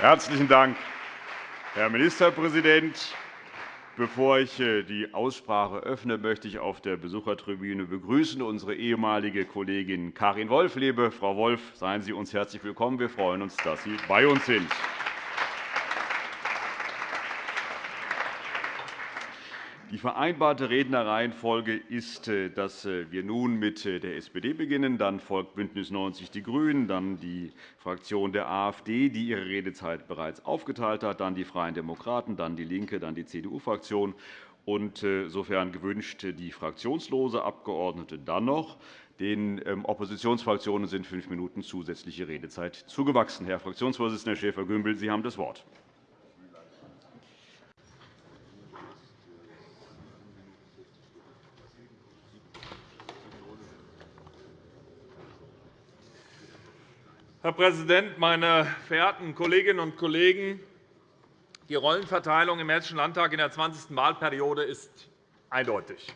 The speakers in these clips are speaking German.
Herzlichen Dank, Herr Ministerpräsident. Bevor ich äh, die Aussprache öffne, möchte ich auf der Besuchertribüne begrüßen unsere ehemalige Kollegin Karin Wolf. Liebe Frau Wolf, seien Sie uns herzlich willkommen. Wir freuen uns, dass Sie bei uns sind. Vereinbarte Rednerreihenfolge ist, äh, dass äh, wir nun mit äh, der SPD beginnen. Dann folgt BÜNDNIS 90 die GRÜNEN, dann die Fraktion der AfD, die ihre Redezeit bereits aufgeteilt hat, dann die Freien Demokraten, dann DIE LINKE, dann die CDU-Fraktion und, sofern gewünscht, die fraktionslose Abgeordnete dann noch. Den ähm, Oppositionsfraktionen sind fünf Minuten zusätzliche Redezeit zugewachsen. Herr Fraktionsvorsitzender Schäfer-Gümbel, Sie haben das Wort. Herr Präsident, meine verehrten Kolleginnen und Kollegen! Die Rollenverteilung im Hessischen Landtag in der 20. Wahlperiode ist eindeutig.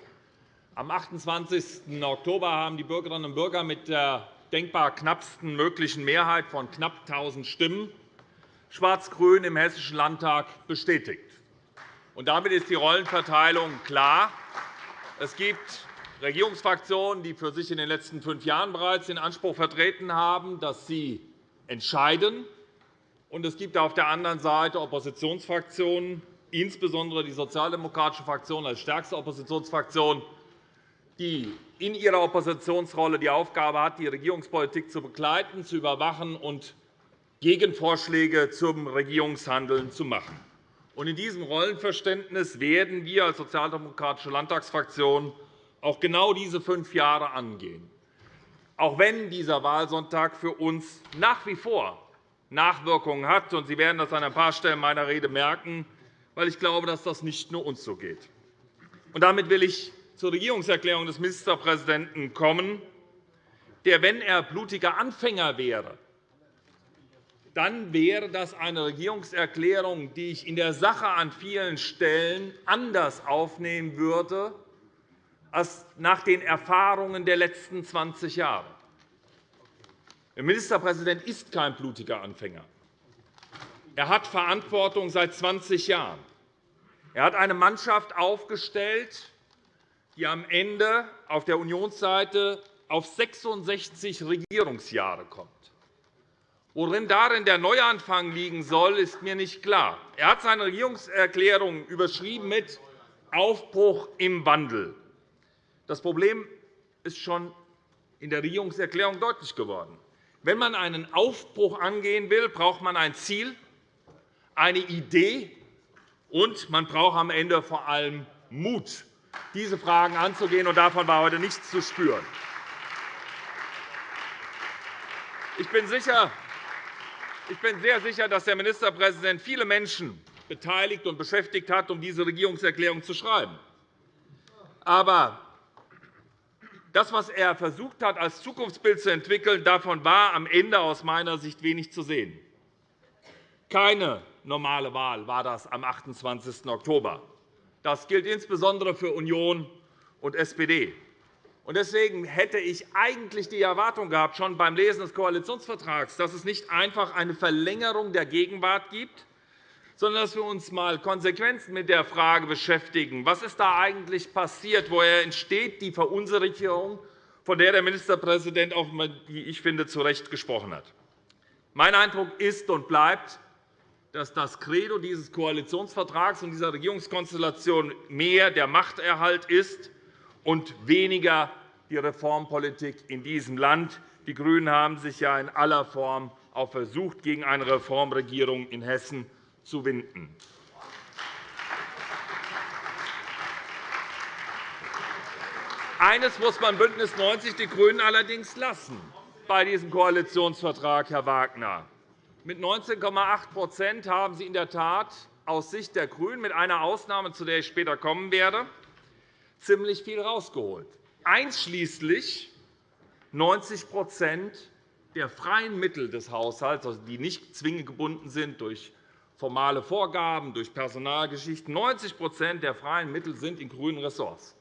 Am 28. Oktober haben die Bürgerinnen und Bürger mit der denkbar knappsten möglichen Mehrheit von knapp 1.000 Stimmen Schwarz-Grün im Hessischen Landtag bestätigt. damit ist die Rollenverteilung klar. Es gibt Regierungsfraktionen, die für sich in den letzten fünf Jahren bereits den Anspruch vertreten haben, dass sie entscheiden. Und es gibt auf der anderen Seite Oppositionsfraktionen, insbesondere die Sozialdemokratische Fraktion als stärkste Oppositionsfraktion, die in ihrer Oppositionsrolle die Aufgabe hat, die Regierungspolitik zu begleiten, zu überwachen und Gegenvorschläge zum Regierungshandeln zu machen. In diesem Rollenverständnis werden wir als Sozialdemokratische Landtagsfraktion auch genau diese fünf Jahre angehen, auch wenn dieser Wahlsonntag für uns nach wie vor Nachwirkungen hat. Sie werden das an ein paar Stellen meiner Rede merken, weil ich glaube, dass das nicht nur uns so geht. damit will ich zur Regierungserklärung des Ministerpräsidenten kommen, der, wenn er blutiger Anfänger wäre, dann wäre das eine Regierungserklärung, die ich in der Sache an vielen Stellen anders aufnehmen würde, nach den Erfahrungen der letzten 20 Jahre. Der Ministerpräsident ist kein blutiger Anfänger. Er hat Verantwortung seit 20 Jahren. Er hat eine Mannschaft aufgestellt, die am Ende auf der Unionsseite auf 66 Regierungsjahre kommt. Worin darin der Neuanfang liegen soll, ist mir nicht klar. Er hat seine Regierungserklärung überschrieben mit Aufbruch im Wandel. Das Problem ist schon in der Regierungserklärung deutlich geworden. Wenn man einen Aufbruch angehen will, braucht man ein Ziel, eine Idee, und man braucht am Ende vor allem Mut, diese Fragen anzugehen. Und davon war heute nichts zu spüren. Ich bin, sicher, ich bin sehr sicher, dass der Ministerpräsident viele Menschen beteiligt und beschäftigt hat, um diese Regierungserklärung zu schreiben. Aber das, was er versucht hat, als Zukunftsbild zu entwickeln, davon war am Ende aus meiner Sicht wenig zu sehen. Keine normale Wahl war das am 28. Oktober. Das gilt insbesondere für Union und SPD. Deswegen hätte ich eigentlich die Erwartung gehabt, schon beim Lesen des Koalitionsvertrags, dass es nicht einfach eine Verlängerung der Gegenwart gibt, sondern dass wir uns einmal konsequent mit der Frage beschäftigen, was ist da eigentlich passiert, woher entsteht die Verunsicherung, von der der Ministerpräsident auch, wie ich finde, zu Recht gesprochen hat. Mein Eindruck ist und bleibt, dass das Credo dieses Koalitionsvertrags und dieser Regierungskonstellation mehr der Machterhalt ist und weniger die Reformpolitik in diesem Land. Die GRÜNEN haben sich ja in aller Form auch versucht, gegen eine Reformregierung in Hessen zu winden. Eines muss man BÜNDNIS 90 die GRÜNEN allerdings lassen bei diesem Koalitionsvertrag, Herr Wagner. Mit 19,8% haben Sie in der Tat aus Sicht der GRÜNEN, mit einer Ausnahme, zu der ich später kommen werde, ziemlich viel herausgeholt, einschließlich 90% der freien Mittel des Haushalts, also die nicht zwingend gebunden sind durch formale Vorgaben, durch Personalgeschichten. 90% der freien Mittel sind in grünen Ressorts.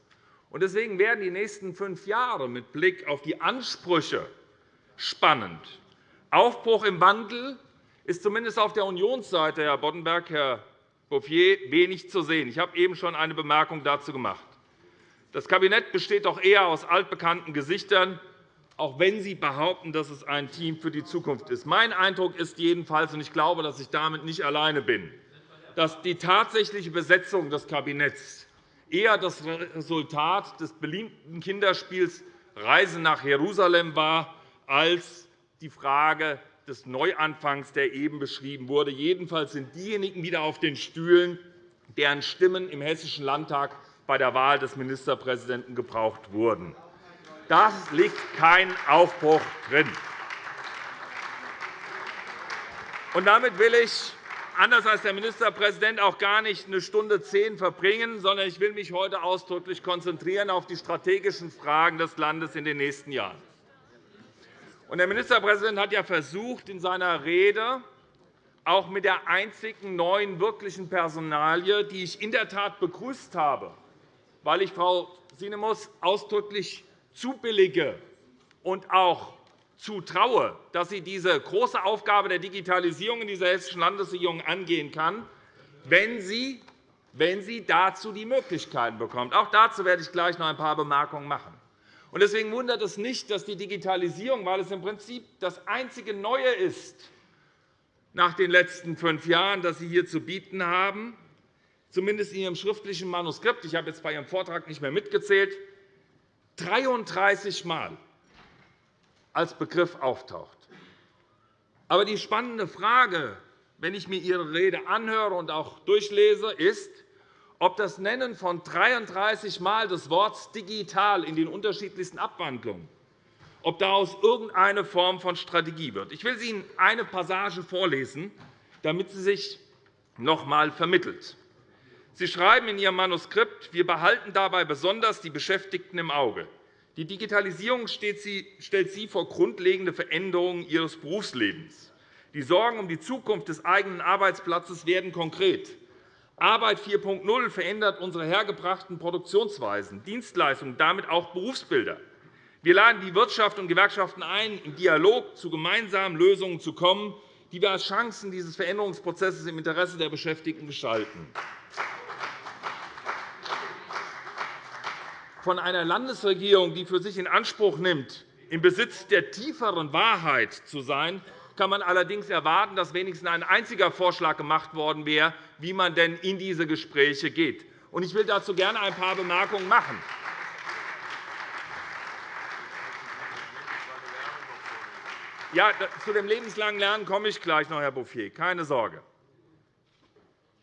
Deswegen werden die nächsten fünf Jahre mit Blick auf die Ansprüche spannend. Aufbruch im Wandel ist zumindest auf der Unionsseite, Herr Boddenberg, Herr Bouffier, wenig zu sehen. Ich habe eben schon eine Bemerkung dazu gemacht. Das Kabinett besteht doch eher aus altbekannten Gesichtern, auch wenn Sie behaupten, dass es ein Team für die Zukunft ist. Mein Eindruck ist jedenfalls, und ich glaube, dass ich damit nicht alleine bin, dass die tatsächliche Besetzung des Kabinetts eher das Resultat des beliebten Kinderspiels Reise nach Jerusalem war, als die Frage des Neuanfangs, der eben beschrieben wurde. Jedenfalls sind diejenigen wieder auf den Stühlen, deren Stimmen im Hessischen Landtag bei der Wahl des Ministerpräsidenten gebraucht wurden. Da liegt kein Aufbruch drin. Und damit will ich, anders als der Ministerpräsident, auch gar nicht eine Stunde zehn verbringen, sondern ich will mich heute ausdrücklich konzentrieren auf die strategischen Fragen des Landes in den nächsten Jahren. Der Ministerpräsident hat ja versucht, in seiner Rede auch mit der einzigen neuen wirklichen Personalie, die ich in der Tat begrüßt habe, weil ich Frau Sinemus ausdrücklich zubillige und auch zutraue, dass sie diese große Aufgabe der Digitalisierung in dieser Hessischen Landesregierung angehen kann, wenn sie, wenn sie dazu die Möglichkeiten bekommt. Auch dazu werde ich gleich noch ein paar Bemerkungen machen. Deswegen wundert es nicht, dass die Digitalisierung, weil es im Prinzip das einzige Neue ist nach den letzten fünf Jahren, das Sie hier zu bieten haben, zumindest in Ihrem schriftlichen Manuskript, ich habe jetzt bei Ihrem Vortrag nicht mehr mitgezählt, 33 Mal als Begriff auftaucht. Aber die spannende Frage, wenn ich mir Ihre Rede anhöre und auch durchlese, ist, ob das Nennen von 33 Mal des Wortes digital in den unterschiedlichsten Abwandlungen, ob daraus irgendeine Form von Strategie wird. Ich will Ihnen eine Passage vorlesen, damit sie sich noch einmal vermittelt. Sie schreiben in Ihrem Manuskript, wir behalten dabei besonders die Beschäftigten im Auge. Die Digitalisierung stellt Sie vor grundlegende Veränderungen Ihres Berufslebens. Die Sorgen um die Zukunft des eigenen Arbeitsplatzes werden konkret. Arbeit 4.0 verändert unsere hergebrachten Produktionsweisen, Dienstleistungen, damit auch Berufsbilder. Wir laden die Wirtschaft und Gewerkschaften ein, im Dialog zu gemeinsamen Lösungen zu kommen, die wir als Chancen dieses Veränderungsprozesses im Interesse der Beschäftigten gestalten. Von einer Landesregierung, die für sich in Anspruch nimmt, im Besitz der tieferen Wahrheit zu sein, kann man allerdings erwarten, dass wenigstens ein einziger Vorschlag gemacht worden wäre, wie man denn in diese Gespräche geht. Ich will dazu gerne ein paar Bemerkungen machen. Ja, zu dem lebenslangen Lernen komme ich gleich noch, Herr Bouffier. Keine Sorge.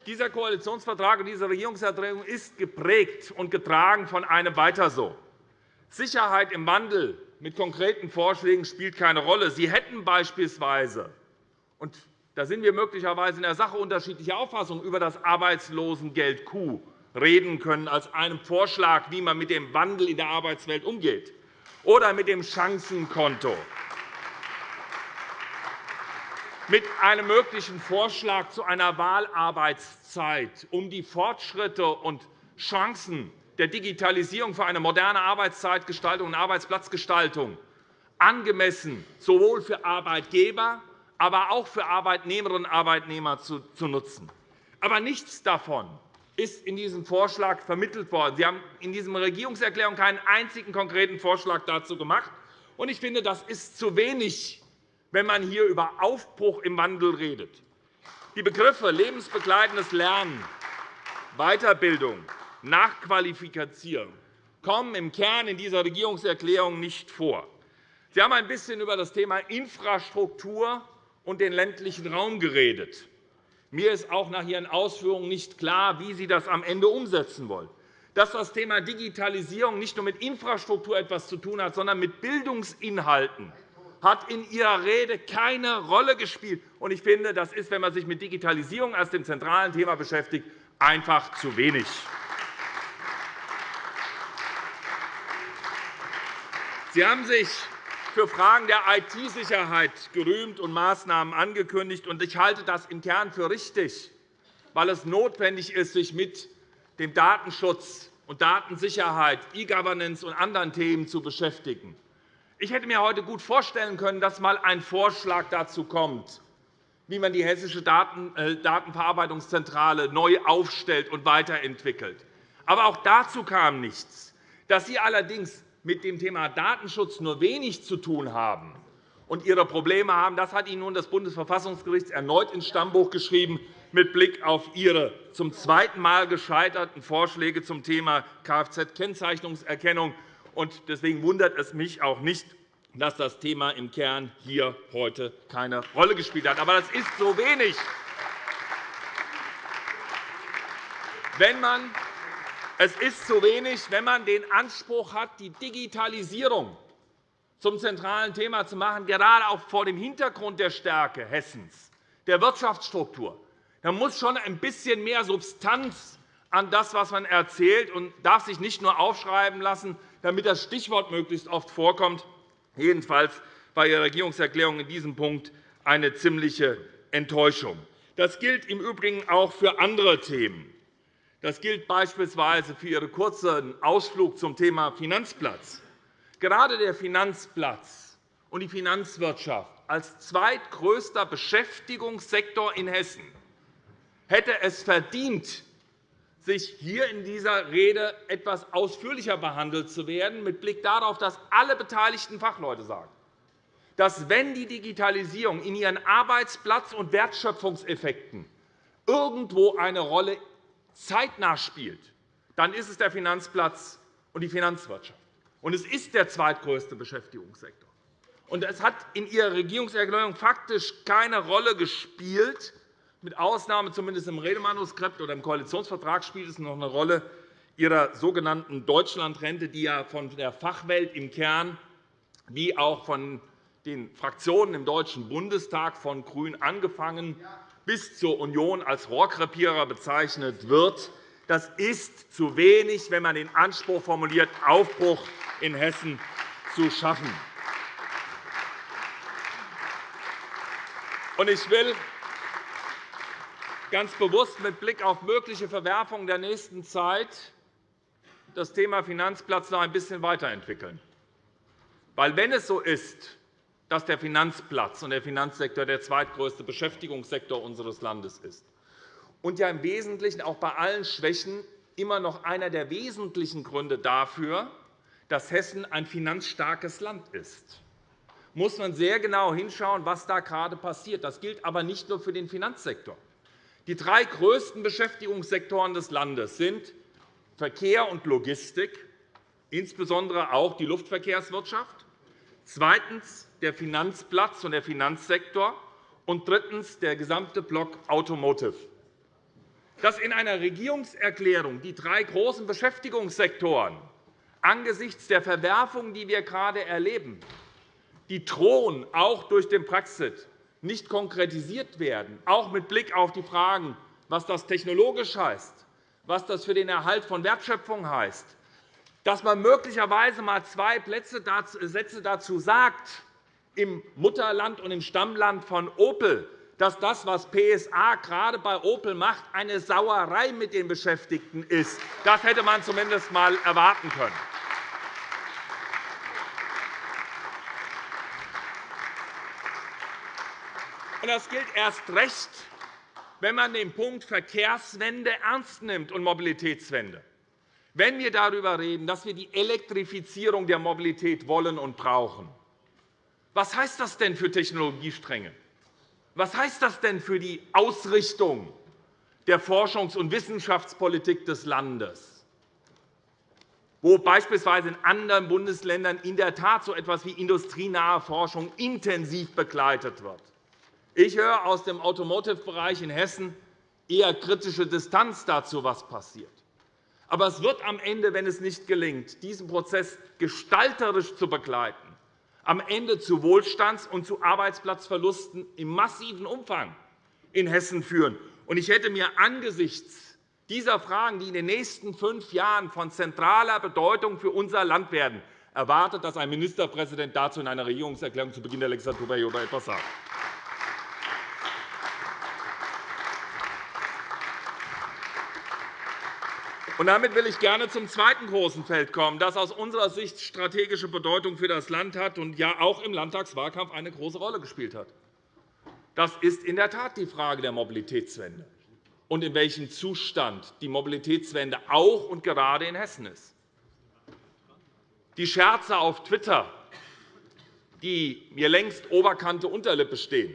Dieser Koalitionsvertrag und diese Regierungserklärung ist geprägt und getragen von einem Weiter so. Sicherheit im Wandel mit konkreten Vorschlägen spielt keine Rolle. Sie hätten beispielsweise und da sind wir möglicherweise in der Sache unterschiedlicher Auffassung über das Arbeitslosengeld Q reden können als einen Vorschlag, wie man mit dem Wandel in der Arbeitswelt umgeht, oder mit dem Chancenkonto mit einem möglichen Vorschlag zu einer Wahlarbeitszeit, um die Fortschritte und Chancen der Digitalisierung für eine moderne Arbeitszeitgestaltung und Arbeitsplatzgestaltung angemessen sowohl für Arbeitgeber, aber auch für Arbeitnehmerinnen und Arbeitnehmer zu nutzen. Aber nichts davon ist in diesem Vorschlag vermittelt worden. Sie haben in dieser Regierungserklärung keinen einzigen konkreten Vorschlag dazu gemacht. Ich finde, das ist zu wenig wenn man hier über Aufbruch im Wandel redet. Die Begriffe lebensbegleitendes Lernen, Weiterbildung, Nachqualifikation kommen im Kern in dieser Regierungserklärung nicht vor. Sie haben ein bisschen über das Thema Infrastruktur und den ländlichen Raum geredet. Mir ist auch nach Ihren Ausführungen nicht klar, wie Sie das am Ende umsetzen wollen. Dass das Thema Digitalisierung nicht nur mit Infrastruktur etwas zu tun hat, sondern mit Bildungsinhalten, hat in Ihrer Rede keine Rolle gespielt. Ich finde, das ist, wenn man sich mit Digitalisierung als dem zentralen Thema beschäftigt, einfach zu wenig. Sie haben sich für Fragen der IT-Sicherheit gerühmt und Maßnahmen angekündigt. Ich halte das im Kern für richtig, weil es notwendig ist, sich mit dem Datenschutz und Datensicherheit, E-Governance und anderen Themen zu beschäftigen. Ich hätte mir heute gut vorstellen können, dass einmal ein Vorschlag dazu kommt, wie man die Hessische äh, Datenverarbeitungszentrale neu aufstellt und weiterentwickelt. Aber auch dazu kam nichts. Dass Sie allerdings mit dem Thema Datenschutz nur wenig zu tun haben und Ihre Probleme haben, das hat Ihnen nun das Bundesverfassungsgericht erneut ins Stammbuch geschrieben mit Blick auf Ihre zum zweiten Mal gescheiterten Vorschläge zum Thema Kfz-Kennzeichnungserkennung. Deswegen wundert es mich auch nicht, dass das Thema im Kern hier heute keine Rolle gespielt hat. Aber das ist so wenig. Wenn man es ist zu wenig, wenn man den Anspruch hat, die Digitalisierung zum zentralen Thema zu machen, gerade auch vor dem Hintergrund der Stärke Hessens, der Wirtschaftsstruktur. Da muss schon ein bisschen mehr Substanz an das, was man erzählt, und darf sich nicht nur aufschreiben lassen, damit das Stichwort möglichst oft vorkommt. Jedenfalls war Ihre Regierungserklärung in diesem Punkt eine ziemliche Enttäuschung. Das gilt im Übrigen auch für andere Themen. Das gilt beispielsweise für Ihren kurzen Ausflug zum Thema Finanzplatz. Gerade der Finanzplatz und die Finanzwirtschaft als zweitgrößter Beschäftigungssektor in Hessen hätte es verdient, sich hier in dieser Rede etwas ausführlicher behandelt zu werden, mit Blick darauf, dass alle beteiligten Fachleute sagen, dass, wenn die Digitalisierung in ihren Arbeitsplatz- und Wertschöpfungseffekten irgendwo eine Rolle zeitnah spielt, dann ist es der Finanzplatz und die Finanzwirtschaft. Und es ist der zweitgrößte Beschäftigungssektor. Und es hat in Ihrer Regierungserklärung faktisch keine Rolle gespielt, mit Ausnahme zumindest im Redemanuskript oder im Koalitionsvertrag spielt es noch eine Rolle Ihrer sogenannten Deutschlandrente, die ja von der Fachwelt im Kern wie auch von den Fraktionen im Deutschen Bundestag von GRÜN angefangen bis zur Union als Rohrkrepierer bezeichnet wird. Das ist zu wenig, wenn man den Anspruch formuliert, Aufbruch in Hessen zu schaffen. Ich will ganz bewusst mit Blick auf mögliche Verwerfungen der nächsten Zeit das Thema Finanzplatz noch ein bisschen weiterentwickeln. Weil, wenn es so ist, dass der Finanzplatz und der Finanzsektor der zweitgrößte Beschäftigungssektor unseres Landes ist und ja im Wesentlichen auch bei allen Schwächen immer noch einer der wesentlichen Gründe dafür, dass Hessen ein finanzstarkes Land ist muss man sehr genau hinschauen, was da gerade passiert. Das gilt aber nicht nur für den Finanzsektor. Die drei größten Beschäftigungssektoren des Landes sind Verkehr und Logistik, insbesondere auch die Luftverkehrswirtschaft, zweitens der Finanzplatz und der Finanzsektor und drittens der gesamte Block Automotive. Dass in einer Regierungserklärung die drei großen Beschäftigungssektoren angesichts der Verwerfungen, die wir gerade erleben, die drohen, auch durch den Brexit, nicht konkretisiert werden, auch mit Blick auf die Fragen, was das technologisch heißt, was das für den Erhalt von Wertschöpfung heißt, dass man möglicherweise einmal zwei Sätze dazu sagt, im Mutterland und im Stammland von Opel, dass das, was PSA gerade bei Opel macht, eine Sauerei mit den Beschäftigten ist. Das hätte man zumindest einmal erwarten können. Das gilt erst recht, wenn man den Punkt Verkehrswende ernst nimmt und Mobilitätswende. Wenn wir darüber reden, dass wir die Elektrifizierung der Mobilität wollen und brauchen, was heißt das denn für Technologiestränge? Was heißt das denn für die Ausrichtung der Forschungs- und Wissenschaftspolitik des Landes, wo beispielsweise in anderen Bundesländern in der Tat so etwas wie industrienahe Forschung intensiv begleitet wird? Ich höre aus dem Automotive-Bereich in Hessen eher kritische Distanz dazu, was passiert. Aber es wird am Ende, wenn es nicht gelingt, diesen Prozess gestalterisch zu begleiten, am Ende zu Wohlstands- und zu Arbeitsplatzverlusten im massiven Umfang in Hessen führen. Ich hätte mir angesichts dieser Fragen, die in den nächsten fünf Jahren von zentraler Bedeutung für unser Land werden, erwartet, dass ein Ministerpräsident dazu in einer Regierungserklärung zu Beginn der Legislaturperiode etwas sagt. Damit will ich gerne zum zweiten großen Feld kommen, das aus unserer Sicht strategische Bedeutung für das Land hat und ja auch im Landtagswahlkampf eine große Rolle gespielt hat. Das ist in der Tat die Frage der Mobilitätswende und in welchem Zustand die Mobilitätswende auch und gerade in Hessen ist. Die Scherze auf Twitter, die mir längst Oberkante Unterlippe stehen,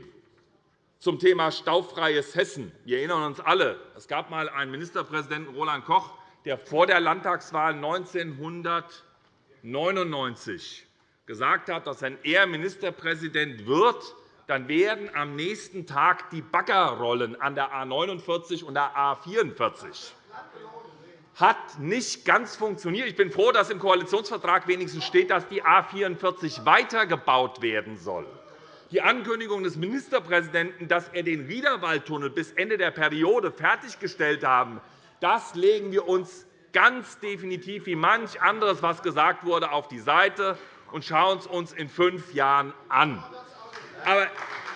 zum Thema staufreies Hessen. Wir erinnern uns alle, es gab einmal einen Ministerpräsidenten, Roland Koch, der vor der Landtagswahl 1999 gesagt hat, dass wenn er Ministerpräsident wird, dann werden am nächsten Tag die Baggerrollen an der A 49 und der A 44 hat nicht ganz funktioniert. Ich bin froh, dass im Koalitionsvertrag wenigstens steht, dass die A 44 weitergebaut werden soll. Die Ankündigung des Ministerpräsidenten, dass er den Riederwaldtunnel bis Ende der Periode fertiggestellt haben, das legen wir uns ganz definitiv wie manch anderes, was gesagt wurde, auf die Seite und schauen es uns in fünf Jahren an. Aber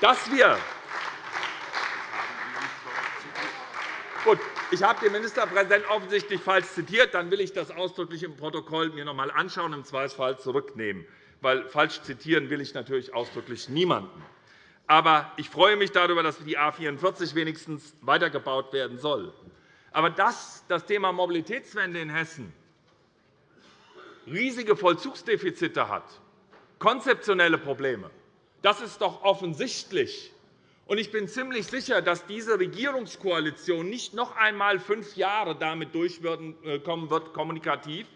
dass wir Gut, ich habe den Ministerpräsidenten offensichtlich falsch zitiert. Dann will ich das ausdrücklich im Protokoll mir noch einmal anschauen und im Zweifelsfall zurücknehmen. Weil falsch zitieren will ich natürlich ausdrücklich niemanden. Aber ich freue mich darüber, dass die A 44 wenigstens weitergebaut werden soll. Aber dass das Thema Mobilitätswende in Hessen riesige Vollzugsdefizite hat, konzeptionelle Probleme, das ist doch offensichtlich. Ich bin ziemlich sicher, dass diese Regierungskoalition nicht noch einmal fünf Jahre damit durchkommen wird, kommunikativ,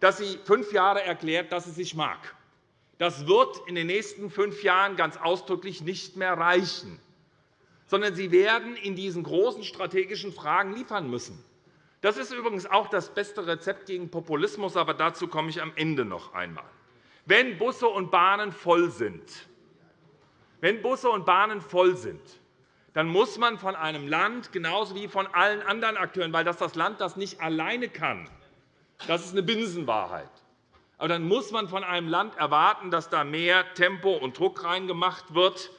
dass sie fünf Jahre erklärt, dass sie sich mag. Das wird in den nächsten fünf Jahren ganz ausdrücklich nicht mehr reichen, sondern sie werden in diesen großen strategischen Fragen liefern müssen. Das ist übrigens auch das beste Rezept gegen Populismus, aber dazu komme ich am Ende noch einmal. Wenn Busse und Bahnen voll sind, wenn Busse und Bahnen voll sind, dann muss man von einem Land genauso wie von allen anderen Akteuren, weil das das Land das nicht alleine kann, das ist eine Binsenwahrheit. Aber dann muss man von einem Land erwarten, dass da mehr Tempo und Druck reingemacht wird.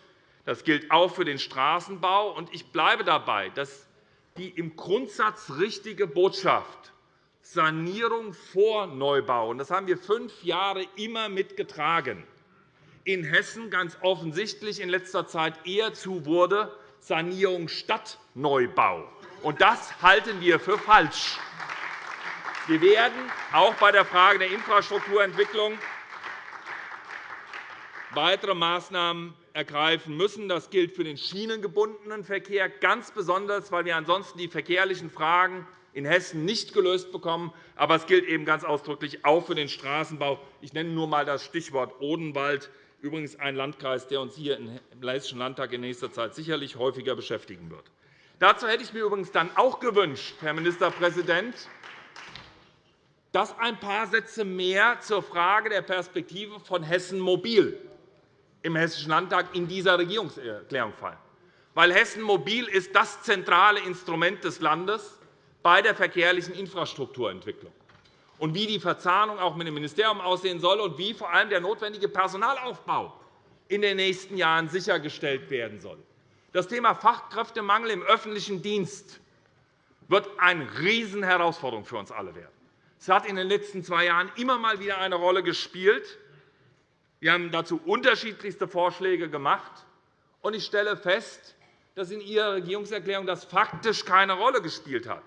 Das gilt auch für den Straßenbau. Ich bleibe dabei, dass die im Grundsatz richtige Botschaft Sanierung vor Neubau, das haben wir fünf Jahre immer mitgetragen, in Hessen ganz offensichtlich in letzter Zeit eher zu wurde, Sanierung statt Neubau. das halten wir für falsch. Wir werden auch bei der Frage der Infrastrukturentwicklung weitere Maßnahmen ergreifen müssen. Das gilt für den schienengebundenen Verkehr ganz besonders, weil wir ansonsten die verkehrlichen Fragen in Hessen nicht gelöst bekommen. Aber es gilt eben ganz ausdrücklich auch für den Straßenbau. Ich nenne nur einmal das Stichwort Odenwald übrigens ein Landkreis, der uns hier im Hessischen Landtag in nächster Zeit sicherlich häufiger beschäftigen wird. Dazu hätte ich mir übrigens dann auch gewünscht, Herr Ministerpräsident, dass ein paar Sätze mehr zur Frage der Perspektive von Hessen Mobil im Hessischen Landtag in dieser Regierungserklärung fallen. Weil Hessen Mobil ist das zentrale Instrument des Landes bei der verkehrlichen Infrastrukturentwicklung und wie die Verzahnung auch mit dem Ministerium aussehen soll und wie vor allem der notwendige Personalaufbau in den nächsten Jahren sichergestellt werden soll. Das Thema Fachkräftemangel im öffentlichen Dienst wird eine Riesenherausforderung für uns alle werden. Es hat in den letzten zwei Jahren immer mal wieder eine Rolle gespielt. Wir haben dazu unterschiedlichste Vorschläge gemacht. Ich stelle fest, dass in Ihrer Regierungserklärung das faktisch keine Rolle gespielt hat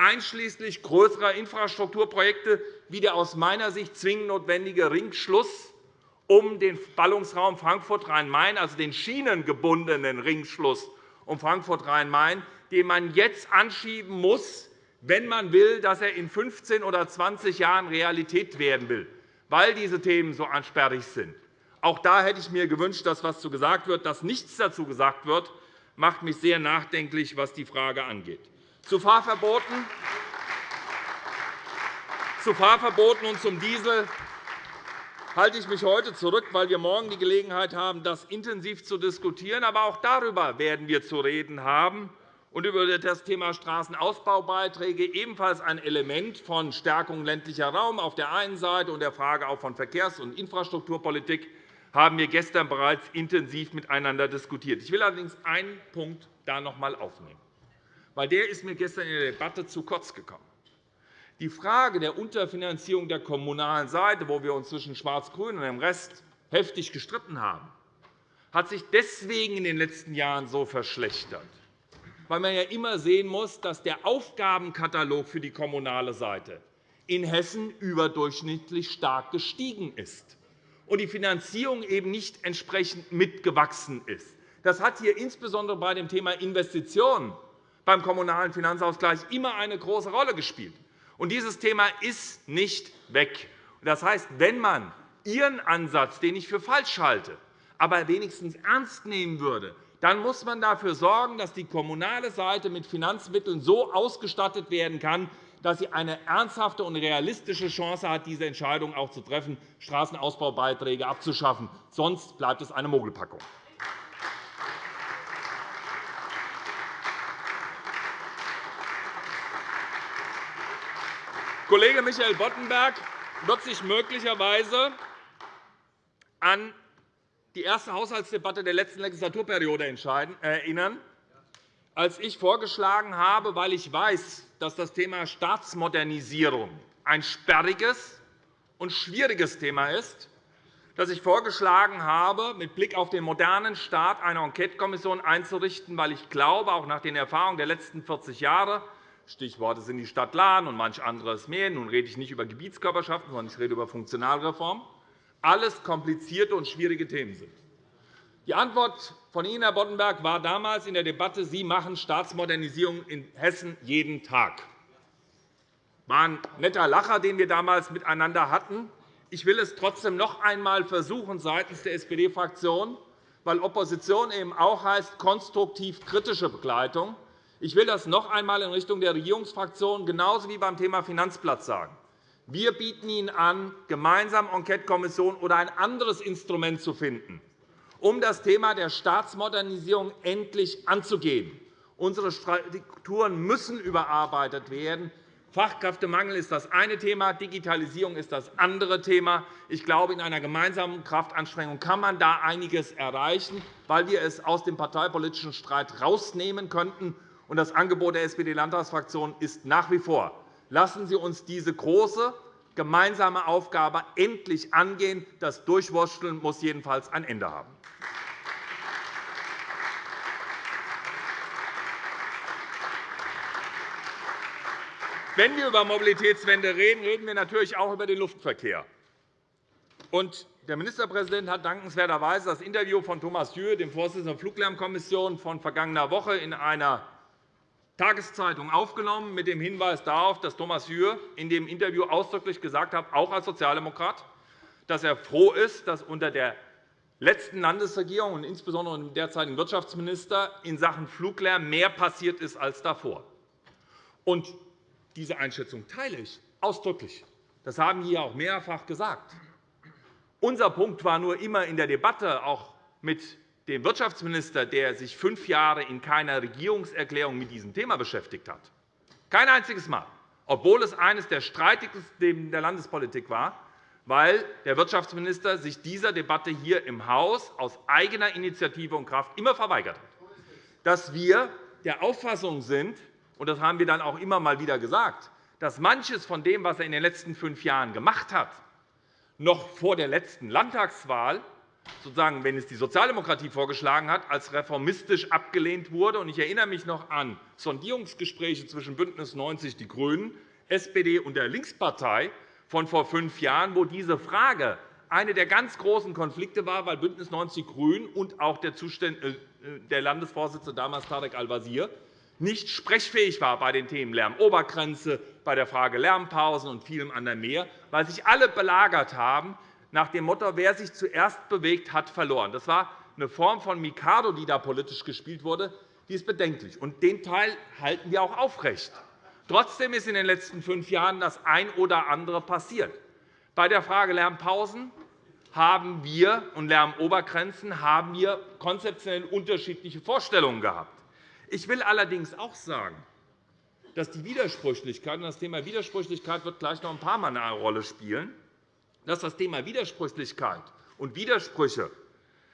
einschließlich größerer Infrastrukturprojekte wie der aus meiner Sicht zwingend notwendige Ringschluss um den Ballungsraum Frankfurt-Rhein-Main, also den schienengebundenen Ringschluss um Frankfurt-Rhein-Main, den man jetzt anschieben muss, wenn man will, dass er in 15 oder 20 Jahren Realität werden will, weil diese Themen so ansperrig sind. Auch da hätte ich mir gewünscht, dass etwas dazu gesagt wird. Dass nichts dazu gesagt wird, macht mich sehr nachdenklich, was die Frage angeht. Zu Fahrverboten, zu Fahrverboten und zum Diesel halte ich mich heute zurück, weil wir morgen die Gelegenheit haben, das intensiv zu diskutieren. Aber auch darüber werden wir zu reden haben und über das Thema Straßenausbaubeiträge, ebenfalls ein Element von Stärkung ländlicher Raum auf der einen Seite und der Frage auch von Verkehrs- und Infrastrukturpolitik haben wir gestern bereits intensiv miteinander diskutiert. Ich will allerdings einen Punkt da noch einmal aufnehmen weil der ist mir gestern in der Debatte zu kurz gekommen. Die Frage der Unterfinanzierung der kommunalen Seite, wo wir uns zwischen Schwarz-Grün und dem Rest heftig gestritten haben, hat sich deswegen in den letzten Jahren so verschlechtert, weil man ja immer sehen muss, dass der Aufgabenkatalog für die kommunale Seite in Hessen überdurchschnittlich stark gestiegen ist und die Finanzierung eben nicht entsprechend mitgewachsen ist. Das hat hier insbesondere bei dem Thema Investitionen beim Kommunalen Finanzausgleich immer eine große Rolle gespielt. Dieses Thema ist nicht weg. Das heißt, wenn man Ihren Ansatz, den ich für falsch halte, aber wenigstens ernst nehmen würde, dann muss man dafür sorgen, dass die kommunale Seite mit Finanzmitteln so ausgestattet werden kann, dass sie eine ernsthafte und realistische Chance hat, diese Entscheidung auch zu treffen, Straßenausbaubeiträge abzuschaffen. Sonst bleibt es eine Mogelpackung. Kollege Michael Boddenberg wird sich möglicherweise an die erste Haushaltsdebatte der letzten Legislaturperiode erinnern, als ich vorgeschlagen habe, weil ich weiß, dass das Thema Staatsmodernisierung ein sperriges und schwieriges Thema ist, dass ich vorgeschlagen habe, mit Blick auf den modernen Staat eine Enquetekommission einzurichten, weil ich glaube, auch nach den Erfahrungen der letzten 40 Jahre, Stichworte sind die Stadt Lahn und manch anderes mehr. Nun rede ich nicht über Gebietskörperschaften, sondern ich rede über Funktionalreform. Alles komplizierte und schwierige Themen sind. Die Antwort von Ihnen, Herr Boddenberg, war damals in der Debatte, Sie machen Staatsmodernisierung in Hessen jeden Tag. Das war ein netter Lacher, den wir damals miteinander hatten. Ich will es trotzdem noch einmal versuchen seitens der SPD-Fraktion, weil Opposition eben auch heißt konstruktiv kritische Begleitung. Ich will das noch einmal in Richtung der Regierungsfraktionen genauso wie beim Thema Finanzplatz sagen. Wir bieten Ihnen an, gemeinsam Enquetekommission oder ein anderes Instrument zu finden, um das Thema der Staatsmodernisierung endlich anzugehen. Unsere Strukturen müssen überarbeitet werden. Fachkräftemangel ist das eine Thema, Digitalisierung ist das andere Thema. Ich glaube, in einer gemeinsamen Kraftanstrengung kann man da einiges erreichen, weil wir es aus dem parteipolitischen Streit herausnehmen könnten das Angebot der SPD-Landtagsfraktion ist nach wie vor, lassen Sie uns diese große gemeinsame Aufgabe endlich angehen. Das Durchwursteln muss jedenfalls ein Ende haben. Wenn wir über Mobilitätswende reden, reden wir natürlich auch über den Luftverkehr. Der Ministerpräsident hat dankenswerterweise das Interview von Thomas Jür, dem Vorsitzenden der Fluglärmkommission, von vergangener Woche in einer Tageszeitung aufgenommen, mit dem Hinweis darauf, dass Thomas Jür in dem Interview ausdrücklich gesagt hat, auch als Sozialdemokrat, dass er froh ist, dass unter der letzten Landesregierung und insbesondere dem derzeitigen Wirtschaftsminister in Sachen Fluglärm mehr passiert ist als davor. Und diese Einschätzung teile ich ausdrücklich. Das haben wir auch mehrfach gesagt. Unser Punkt war nur immer in der Debatte, auch mit dem Wirtschaftsminister, der sich fünf Jahre in keiner Regierungserklärung mit diesem Thema beschäftigt hat. Kein einziges Mal, obwohl es eines der streitigsten Themen der Landespolitik war, weil der Wirtschaftsminister sich dieser Debatte hier im Haus aus eigener Initiative und Kraft immer verweigert hat. Dass wir der Auffassung sind, und das haben wir dann auch immer mal wieder gesagt, dass manches von dem, was er in den letzten fünf Jahren gemacht hat, noch vor der letzten Landtagswahl sozusagen, wenn es die Sozialdemokratie vorgeschlagen hat, als reformistisch abgelehnt wurde. Ich erinnere mich noch an Sondierungsgespräche zwischen BÜNDNIS 90 die GRÜNEN, SPD und der Linkspartei von vor fünf Jahren, wo diese Frage eine der ganz großen Konflikte war, weil BÜNDNIS 90 die GRÜNEN und auch der äh, Landesvorsitzende damals Tarek Al-Wazir nicht sprechfähig war bei den Themen Lärmobergrenze, bei der Frage Lärmpausen und vielem anderen mehr, weil sich alle belagert haben, nach dem Motto, wer sich zuerst bewegt, hat verloren. Das war eine Form von Mikado, die da politisch gespielt wurde. Die ist bedenklich. Und den Teil halten wir auch aufrecht. Trotzdem ist in den letzten fünf Jahren das ein oder andere passiert. Bei der Frage Lärmpausen haben wir und Lärmobergrenzen haben wir konzeptionell unterschiedliche Vorstellungen gehabt. Ich will allerdings auch sagen, dass die Widersprüchlichkeit, und das Thema Widersprüchlichkeit wird gleich noch ein paar Mal eine Rolle spielen, dass das Thema Widersprüchlichkeit und Widersprüche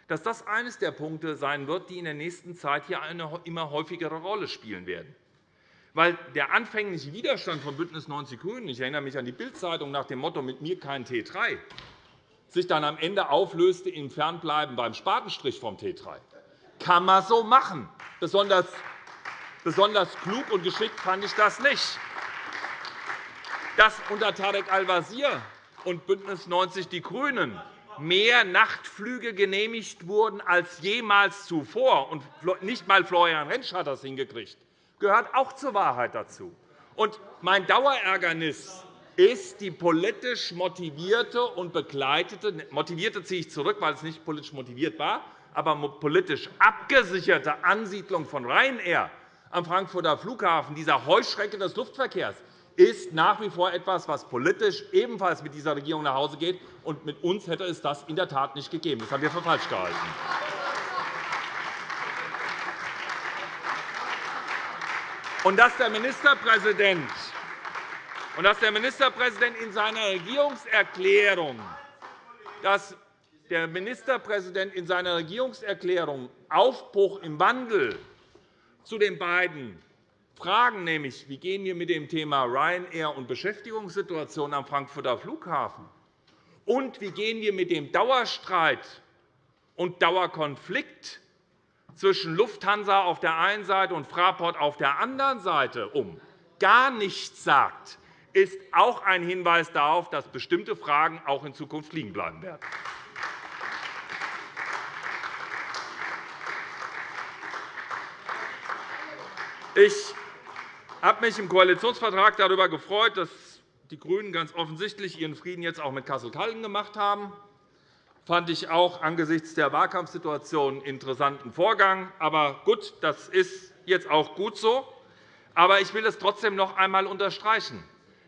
dass das eines der Punkte sein wird, die in der nächsten Zeit hier eine immer häufigere Rolle spielen werden. Weil der anfängliche Widerstand von BÜNDNIS 90 die GRÜNEN, ich erinnere mich an die Bildzeitung nach dem Motto mit mir kein T3, sich dann am Ende auflöste im Fernbleiben beim Spatenstrich vom T3. Kann man so machen. Besonders, besonders klug und geschickt fand ich das nicht. Dass unter Tarek Al-Wazir und BÜNDNIS 90 die GRÜNEN. Mehr Nachtflüge genehmigt wurden als jemals zuvor, und nicht einmal Florian Rentsch hat das hingekriegt, gehört auch zur Wahrheit dazu. Und mein Dauerärgernis ist die politisch motivierte und begleitete – motivierte ziehe ich zurück, weil es nicht politisch motiviert war, aber politisch abgesicherte Ansiedlung von Ryanair am Frankfurter Flughafen, dieser Heuschrecke des Luftverkehrs, ist nach wie vor etwas, was politisch ebenfalls mit dieser Regierung nach Hause geht. Und mit uns hätte es das in der Tat nicht gegeben. Das haben wir für falsch gehalten. Und dass der Ministerpräsident und dass der Ministerpräsident in seiner Regierungserklärung dass der Ministerpräsident in seiner Regierungserklärung Aufbruch im Wandel zu den beiden Fragen, nämlich wie gehen wir mit dem Thema Ryanair und Beschäftigungssituation am Frankfurter Flughafen und wie gehen wir mit dem Dauerstreit und Dauerkonflikt zwischen Lufthansa auf der einen Seite und Fraport auf der anderen Seite um, gar nichts sagt, ist auch ein Hinweis darauf, dass bestimmte Fragen auch in Zukunft liegen bleiben werden. Ich habe mich im Koalitionsvertrag darüber gefreut, dass die GRÜNEN ganz offensichtlich ihren Frieden jetzt auch mit Kassel-Calden gemacht haben. Das fand ich auch angesichts der Wahlkampfsituation einen interessanten Vorgang. Aber gut, das ist jetzt auch gut so. Aber ich will es trotzdem noch einmal unterstreichen.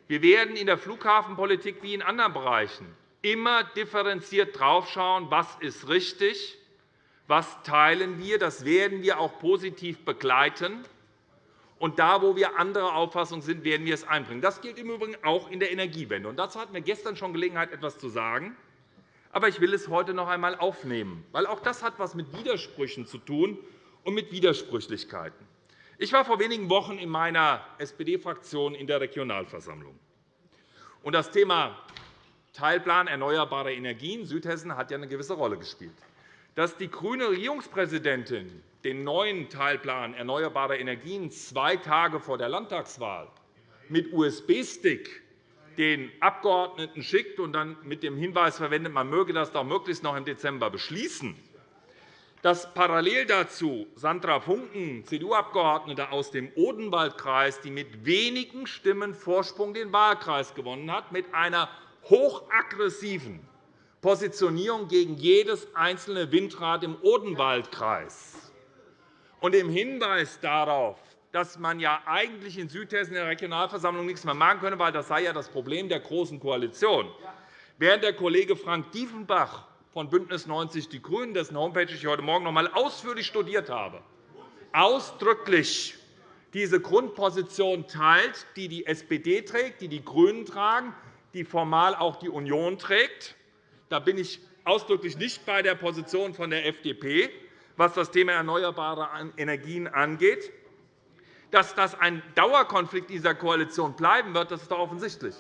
Wir werden in der Flughafenpolitik wie in anderen Bereichen immer differenziert draufschauen, was ist richtig, was teilen wir. Das werden wir auch positiv begleiten. Und da, wo wir anderer Auffassung sind, werden wir es einbringen. Das gilt im Übrigen auch in der Energiewende. Und dazu hatten wir gestern schon Gelegenheit, etwas zu sagen. Aber ich will es heute noch einmal aufnehmen, weil auch das hat etwas mit Widersprüchen zu tun und mit Widersprüchlichkeiten. Ich war vor wenigen Wochen in meiner SPD-Fraktion in der Regionalversammlung. das Thema Teilplan erneuerbare Energien Südhessen hat ja eine gewisse Rolle gespielt. Dass die grüne Regierungspräsidentin den neuen Teilplan erneuerbare Energien zwei Tage vor der Landtagswahl mit USB-Stick den Abgeordneten schickt und dann mit dem Hinweis verwendet, man möge das doch möglichst noch im Dezember beschließen, dass parallel dazu Sandra Funken, CDU-Abgeordnete aus dem Odenwaldkreis, die mit wenigen Stimmen Vorsprung den Wahlkreis gewonnen hat, mit einer hochaggressiven Positionierung gegen jedes einzelne Windrad im Odenwaldkreis und im Hinweis darauf, dass man ja eigentlich in Südhessen in der Regionalversammlung nichts mehr machen könne, weil das sei ja das Problem der Großen Koalition. Während der Kollege Frank Diefenbach von BÜNDNIS 90 die GRÜNEN, dessen Homepage ich heute Morgen noch einmal ausführlich studiert habe, ausdrücklich diese Grundposition teilt, die die SPD trägt, die die GRÜNEN tragen, die formal auch die Union trägt. Da bin ich ausdrücklich nicht bei der Position von der FDP, was das Thema erneuerbare Energien angeht. Dass das ein Dauerkonflikt dieser Koalition bleiben wird, das ist doch offensichtlich.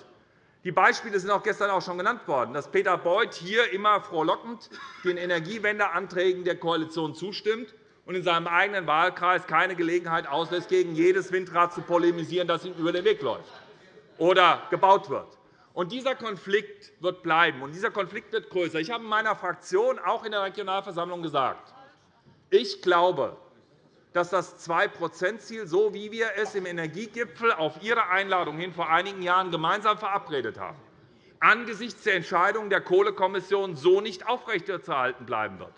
Die Beispiele sind auch gestern auch schon genannt worden, dass Peter Beuth hier immer frohlockend den Energiewendeanträgen der Koalition zustimmt und in seinem eigenen Wahlkreis keine Gelegenheit auslässt, gegen jedes Windrad zu polemisieren, das ihm über den Weg läuft oder gebaut wird. Und dieser Konflikt wird bleiben, und dieser Konflikt wird größer. Ich habe in meiner Fraktion auch in der Regionalversammlung gesagt, ich glaube, dass das 2-%-Ziel, so wie wir es im Energiegipfel auf Ihre Einladung hin vor einigen Jahren gemeinsam verabredet haben, angesichts der Entscheidung der Kohlekommission so nicht aufrechterhalten bleiben wird.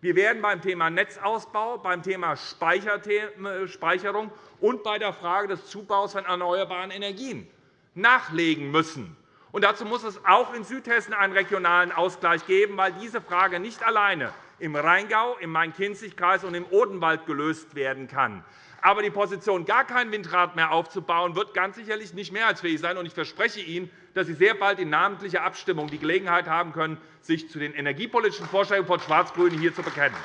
Wir werden beim Thema Netzausbau, beim Thema Speicherung und bei der Frage des Zubaus von erneuerbaren Energien nachlegen müssen. Und dazu muss es auch in Südhessen einen regionalen Ausgleich geben, weil diese Frage nicht alleine im Rheingau, im Main-Kinzig-Kreis und im Odenwald gelöst werden kann. Aber die Position, gar kein Windrad mehr aufzubauen, wird ganz sicherlich nicht mehrheitsfähig sein. Ich verspreche Ihnen, dass Sie sehr bald in namentlicher Abstimmung die Gelegenheit haben können, sich zu den energiepolitischen Vorstellungen von Schwarz-Grünen hier zu bekennen.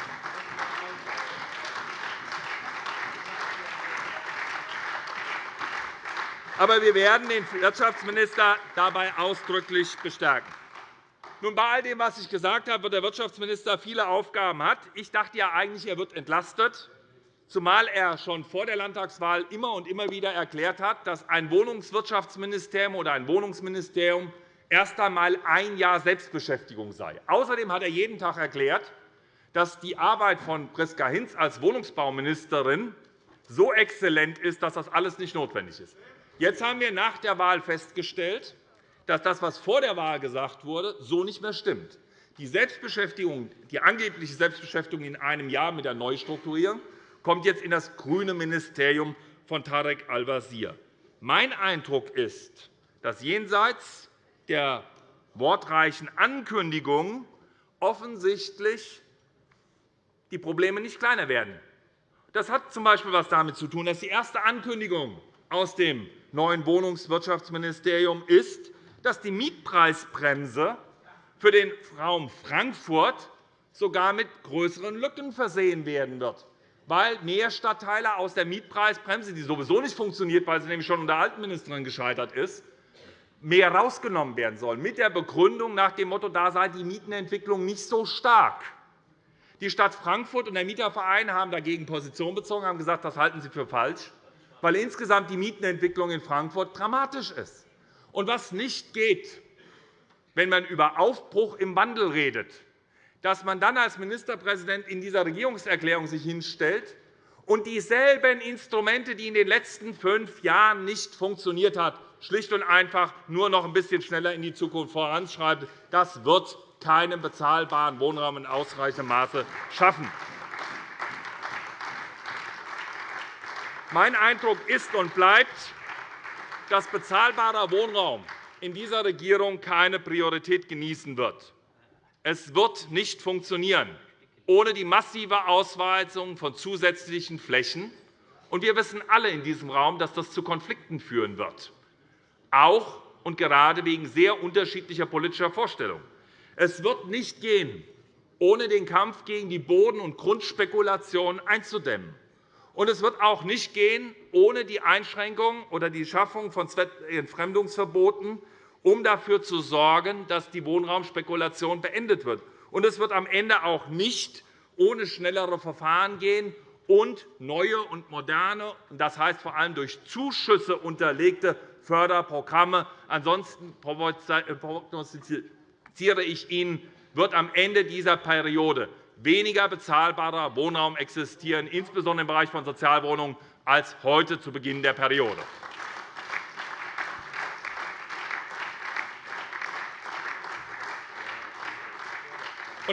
Aber wir werden den Wirtschaftsminister dabei ausdrücklich bestärken. Nun, bei all dem, was ich gesagt habe, wird der Wirtschaftsminister viele Aufgaben hat. Ich dachte ja eigentlich, er wird entlastet, zumal er schon vor der Landtagswahl immer und immer wieder erklärt hat, dass ein Wohnungswirtschaftsministerium oder ein Wohnungsministerium erst einmal ein Jahr Selbstbeschäftigung sei. Außerdem hat er jeden Tag erklärt, dass die Arbeit von Priska Hinz als Wohnungsbauministerin so exzellent ist, dass das alles nicht notwendig ist. Jetzt haben wir nach der Wahl festgestellt, dass das, was vor der Wahl gesagt wurde, so nicht mehr stimmt. Die, Selbstbeschäftigung, die angebliche Selbstbeschäftigung in einem Jahr mit der Neustrukturierung kommt jetzt in das grüne Ministerium von Tarek Al-Wazir. Mein Eindruck ist, dass jenseits der wortreichen Ankündigungen offensichtlich die Probleme nicht kleiner werden. Das hat z. B. etwas damit zu tun, dass die erste Ankündigung aus dem neuen Wohnungswirtschaftsministerium ist, dass die Mietpreisbremse für den Raum Frankfurt sogar mit größeren Lücken versehen werden wird, weil mehr Stadtteile aus der Mietpreisbremse, die sowieso nicht funktioniert, weil sie nämlich schon unter alten gescheitert ist, mehr herausgenommen werden sollen, mit der Begründung nach dem Motto, da sei die Mietenentwicklung nicht so stark. Die Stadt Frankfurt und der Mieterverein haben dagegen Position bezogen und haben gesagt, das halten sie für falsch, weil insgesamt die Mietenentwicklung in Frankfurt dramatisch ist. Und was nicht geht, wenn man über Aufbruch im Wandel redet, dass man dann als Ministerpräsident in dieser Regierungserklärung sich hinstellt und dieselben Instrumente, die in den letzten fünf Jahren nicht funktioniert haben, schlicht und einfach nur noch ein bisschen schneller in die Zukunft voranschreibt. Das wird keinen bezahlbaren Wohnraum in ausreichendem Maße schaffen. Mein Eindruck ist und bleibt, dass bezahlbarer Wohnraum in dieser Regierung keine Priorität genießen wird. Es wird nicht funktionieren ohne die massive Ausweisung von zusätzlichen Flächen. wir wissen alle in diesem Raum, dass das zu Konflikten führen wird, auch und gerade wegen sehr unterschiedlicher politischer Vorstellungen. Es wird nicht gehen, ohne den Kampf gegen die Boden- und Grundspekulation einzudämmen. Und es wird auch nicht gehen ohne die Einschränkung oder die Schaffung von Entfremdungsverboten, um dafür zu sorgen, dass die Wohnraumspekulation beendet wird. Und es wird am Ende auch nicht ohne schnellere Verfahren gehen und neue und moderne, das heißt vor allem durch Zuschüsse unterlegte Förderprogramme. Ansonsten prognostiziere ich Ihnen, wird am Ende dieser Periode weniger bezahlbarer Wohnraum existieren, insbesondere im Bereich von Sozialwohnungen, als heute zu Beginn der Periode.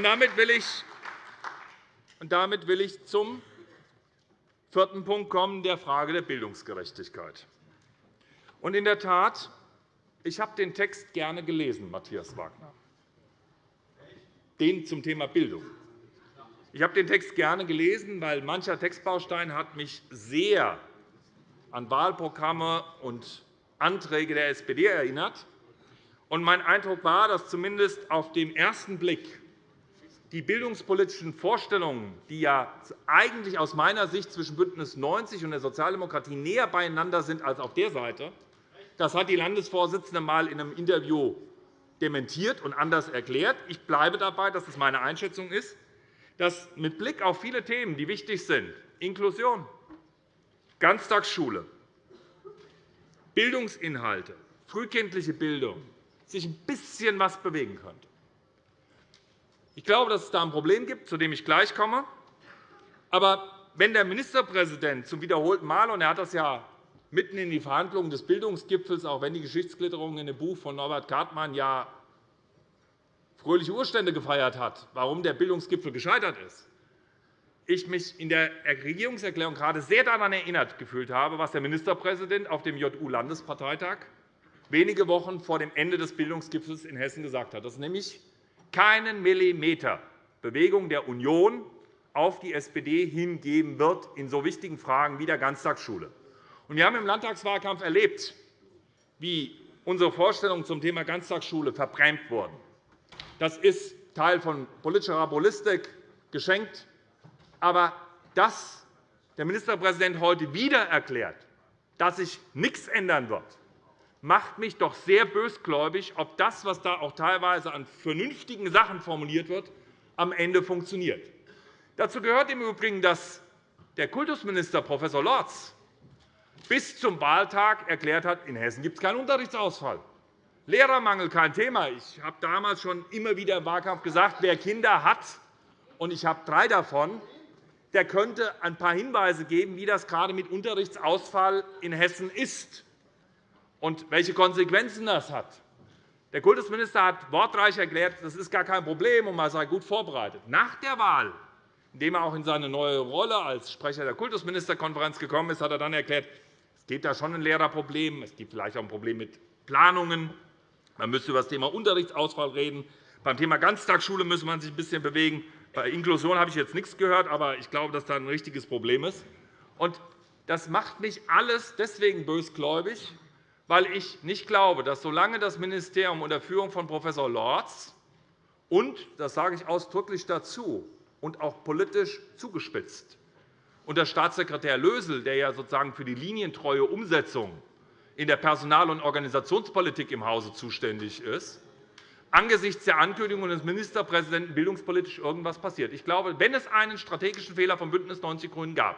damit will ich damit will ich zum vierten Punkt kommen, der Frage der Bildungsgerechtigkeit. in der Tat, ich habe den Text gerne gelesen, Matthias Wagner, den zum Thema Bildung. Ich habe den Text gerne gelesen, weil mancher Textbaustein hat mich sehr an Wahlprogramme und Anträge der SPD erinnert. Und mein Eindruck war, dass zumindest auf den ersten Blick die bildungspolitischen Vorstellungen, die ja eigentlich aus meiner Sicht zwischen BÜNDNIS 90 und der Sozialdemokratie näher beieinander sind als auf der Seite, das hat die Landesvorsitzende einmal in einem Interview dementiert und anders erklärt. Ich bleibe dabei, dass es meine Einschätzung ist dass mit Blick auf viele Themen, die wichtig sind, Inklusion, Ganztagsschule, Bildungsinhalte, frühkindliche Bildung, sich ein bisschen etwas bewegen könnte. Ich glaube, dass es da ein Problem gibt, zu dem ich gleich komme. Aber wenn der Ministerpräsident zum wiederholten Mal, und er hat das ja mitten in die Verhandlungen des Bildungsgipfels, auch wenn die Geschichtsklitterung in dem Buch von Norbert Gartmann ja fröhliche Urstände gefeiert hat, warum der Bildungsgipfel gescheitert ist, ich mich in der Regierungserklärung gerade sehr daran erinnert gefühlt habe, was der Ministerpräsident auf dem JU-Landesparteitag wenige Wochen vor dem Ende des Bildungsgipfels in Hessen gesagt hat, dass nämlich keinen Millimeter Bewegung der Union auf die SPD hingeben wird in so wichtigen Fragen wie der Ganztagsschule. Wir haben im Landtagswahlkampf erlebt, wie unsere Vorstellungen zum Thema Ganztagsschule verbrämt wurden. Das ist Teil von politischer Rabulistik geschenkt. Aber dass der Ministerpräsident heute wieder erklärt, dass sich nichts ändern wird, macht mich doch sehr bösgläubig, ob das, was da auch teilweise an vernünftigen Sachen formuliert wird, am Ende funktioniert. Dazu gehört im Übrigen, dass der Kultusminister Prof. Lorz bis zum Wahltag erklärt hat, in Hessen gibt es keinen Unterrichtsausfall. Lehrermangel kein Thema. Ich habe damals schon immer wieder im Wahlkampf gesagt, wer Kinder hat, und ich habe drei davon, der könnte ein paar Hinweise geben, wie das gerade mit Unterrichtsausfall in Hessen ist und welche Konsequenzen das hat. Der Kultusminister hat wortreich erklärt, das ist gar kein Problem und man sei gut vorbereitet. Nach der Wahl, indem er auch in seine neue Rolle als Sprecher der Kultusministerkonferenz gekommen ist, hat er dann erklärt, es gibt da schon ein Lehrerproblem, es gibt vielleicht auch ein Problem mit Planungen, man müsste über das Thema Unterrichtsausfall reden. Beim Thema Ganztagsschule müsse man sich ein bisschen bewegen. Bei Inklusion habe ich jetzt nichts gehört, aber ich glaube, dass da ein richtiges Problem ist. das macht mich alles deswegen bösgläubig, weil ich nicht glaube, dass solange das Ministerium unter Führung von Prof. Lorz und, das sage ich ausdrücklich dazu, und auch politisch zugespitzt, unter Staatssekretär Lösel, der ja sozusagen für die linientreue Umsetzung in der Personal- und Organisationspolitik im Hause zuständig ist, angesichts der Ankündigung des Ministerpräsidenten bildungspolitisch irgendwas passiert. Ich glaube, wenn es einen strategischen Fehler von BÜNDNIS 90 die GRÜNEN gab,